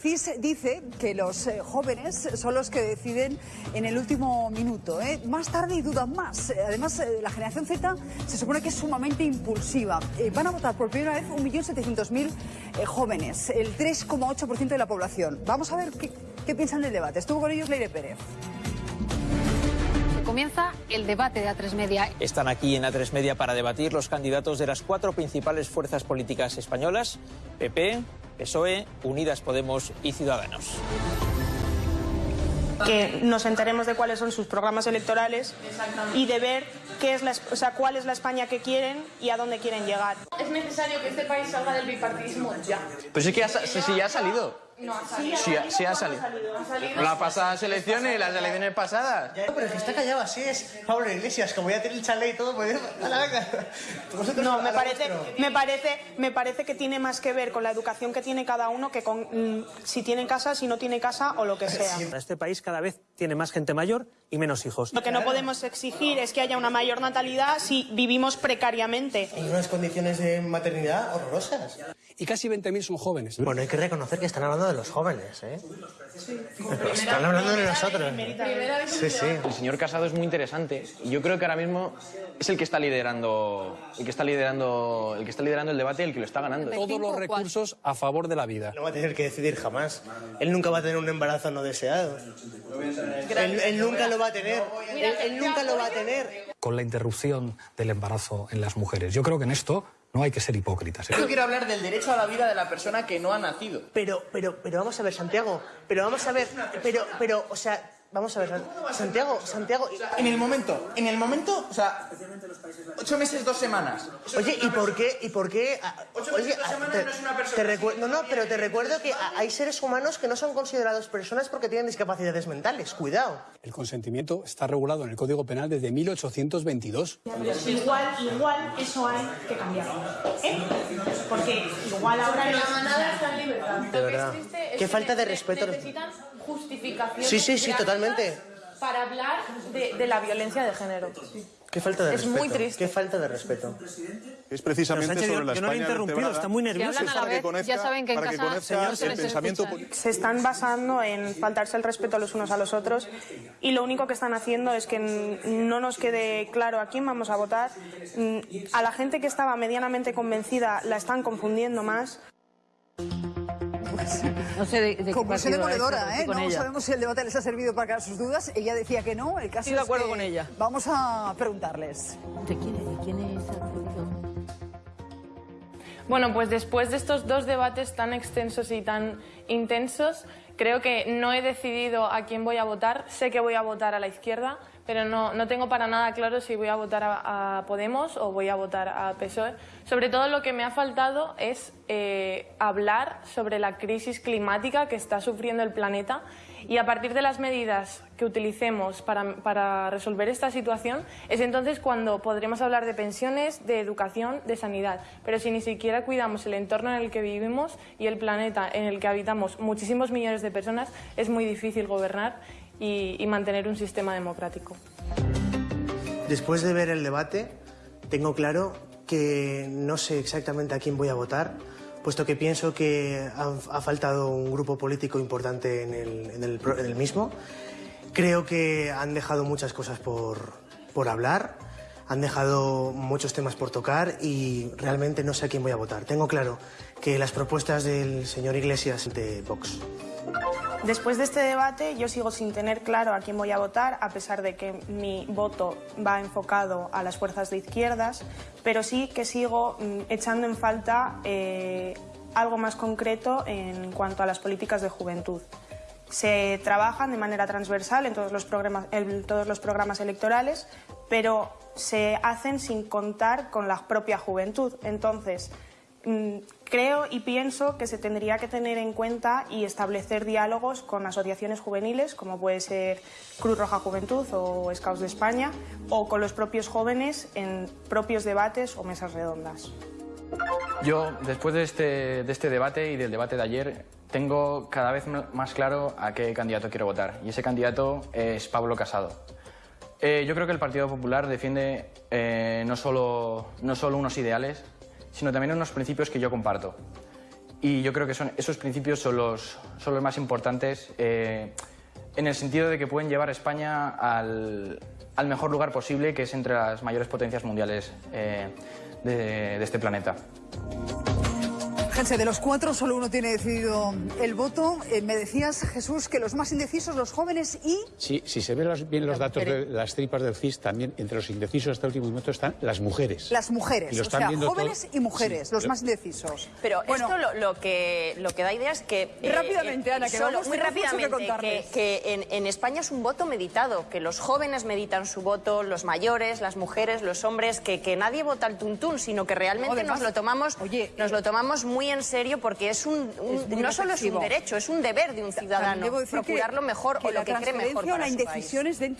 CIS dice que los eh, jóvenes son los que deciden en el último minuto. ¿eh? Más tarde y dudan más. Además, eh, la generación Z se supone que es sumamente impulsiva. Van a votar por primera vez 1.700.000 eh, jóvenes, el 3,8% de la población. Vamos a ver qué, qué piensan del debate. Estuvo con ellos Leire Pérez. Comienza el debate de A3 Media. Están aquí en A3 Media para debatir los candidatos de las cuatro principales fuerzas políticas españolas, PP, PSOE, Unidas Podemos y Ciudadanos. que nos enteremos de cuáles son sus programas electorales y de ver qué es la, o sea, cuál es la España que quieren y a dónde quieren llegar. Es necesario que este país salga del bipartidismo ya. Pero sí que ya, sa- sí, sí, ya ha salido. No ha salido. Sí, ha- sí ha salido. Ha salido. Las pasadas elecciones y las elecciones pasadas. Pero es que está callado así es Pablo Iglesias, como ya tiene el chalet y todo, pues a la venga. No, me parece, me parece, me parece que tiene más que ver con la educación que tiene cada uno que con mm, si tiene casa, si no tiene casa o lo que sea. Este país cada vez tiene más gente mayor y menos hijos. Lo que no podemos exigir es que haya una mayor natalidad si vivimos precariamente. Hay unas condiciones de maternidad horrorosas. Y casi 20.000 son jóvenes. Bueno, hay que reconocer que están hablando de los jóvenes, ¿eh? Están hablando de nosotros. Sí, sí. El señor Casado es muy interesante y yo creo que ahora mismo es el que está liderando, el que está liderando, el que está liderando el debate y el que lo está ganando. Todos los recursos a favor de la vida. No va a tener que decidir jamás. Él nunca va a tener un embarazo no deseado. Él, él nunca lo va a tener. Él, él nunca lo va a tener. Con la interrupción del embarazo en las mujeres. Yo creo que en esto no hay que ser hipócritas. ¿eh? Yo quiero hablar del derecho a la vida de la persona que no ha nacido. Pero, pero, pero vamos a ver, Santiago. Pero vamos a ver. Pero, pero, o sea, vamos a ver, Santiago, Santiago. En el momento, en el momento, o sea, ocho meses, dos semanas. Oye, ¿y por qué? ¿Y por qué? ah, Ocho Oye, meses, dos ah, semanas no es una persona, no, no, pero te recuerdo que hay seres humanos que no son considerados personas porque tienen discapacidades mentales. Cuidado. El consentimiento está regulado en el Código Penal desde 1822. Igual, igual eso hay que cambiarlo. ¿eh? Porque igual ahora La manada está en libertad. Qué que falta de respeto. Justificación. Sí, sí, sí, totalmente. Para hablar de, de la violencia de género. Qué falta de Es respeto. muy triste. Qué falta de respeto. Es precisamente Sánchez, sobre la yo no le he España interrumpido, vertebrada. está muy nervioso. que ya saben que en casa señor, se el pensamiento se están basando en faltarse el respeto los unos a los otros y lo único que están haciendo es que no nos quede claro a quién vamos a votar. Mm, A la gente que estaba medianamente convencida la están confundiendo más. No sé de, de qué Conclusión demoledora, ¿eh? No ella. sabemos si el debate les ha servido para aclarar sus dudas. Ella decía que no. El caso Estoy de es acuerdo que con ella. Vamos a preguntarles. ¿De quién, de quién es? Bueno, pues después de estos dos debates tan extensos y tan intensos, creo que no he decidido a quién voy a votar. Sé que voy a votar a la izquierda, pero no, no tengo para nada claro si voy a votar a, a Podemos o voy a votar a PSOE. Sobre todo lo que me ha faltado es eh, hablar sobre la crisis climática que está sufriendo el planeta y a partir de las medidas que utilicemos para, para resolver esta situación es entonces cuando podremos hablar de pensiones, de educación, de sanidad. Pero si ni siquiera cuidamos el entorno en el que vivimos y el planeta en el que habitamos muchísimos millones de personas, es muy difícil gobernar y, y mantener un sistema democrático. Después de ver el debate, tengo claro que no sé exactamente a quién voy a votar, puesto que pienso que ha, ha faltado un grupo político importante en el, en el en el mismo. Creo que han dejado muchas cosas por, por hablar, han dejado muchos temas por tocar y realmente no sé a quién voy a votar. Tengo claro que las propuestas del señor Iglesias de Vox Después de este debate yo sigo sin tener claro a quién voy a votar, a pesar de que mi voto va enfocado a las fuerzas de izquierdas, pero sí que sigo mm, echando en falta eh, algo más concreto en cuanto a las políticas de juventud. Se trabajan de manera transversal en todos los programas, en todos los programas electorales, pero se hacen sin contar con la propia juventud. Entonces, Mm, Creo y pienso que se tendría que tener en cuenta y establecer diálogos con asociaciones juveniles, como puede ser Cruz Roja Juventud o Scouts de España, o con los propios jóvenes en propios debates o mesas redondas. Yo, después de este, de este debate y del debate de ayer, tengo cada vez más claro a qué candidato quiero votar. Y ese candidato es Pablo Casado. Eh, yo creo que el Partido Popular defiende eh, no, solo, no solo unos ideales, sino también unos principios que yo comparto. Y yo creo que son, esos principios son los, más importantes eh, en el sentido de que pueden llevar a España al, mejor lugar posible, que es entre las mayores potencias mundiales eh, de este planeta. Fíjense, de los cuatro solo uno tiene decidido el voto. Eh, me decías, Jesús, que los más indecisos, los jóvenes y... Sí, si se ven los- bien los datos de las tripas del CIS, también entre los indecisos hasta el último momento están las mujeres. Las mujeres, Y lo o sea, viendo jóvenes todo- y mujeres, Sí, los lo- más indecisos. Pero Bueno, esto lo, lo que, lo que da idea es que... eh, Rápidamente, Ana, que solo- vamos, muy que rápidamente, contarles. que, que en, en España es un voto meditado, que los jóvenes meditan su voto, los mayores, las mujeres, los hombres, que, que nadie vota al tuntún, sino que realmente Además, nos lo tomamos nos lo tomamos muy en serio porque es un, un- no solo es un derecho, es un deber de un ciudadano También debo decir que- procurar lo mejor o lo que cree mejor para la su país. indecisión es dentro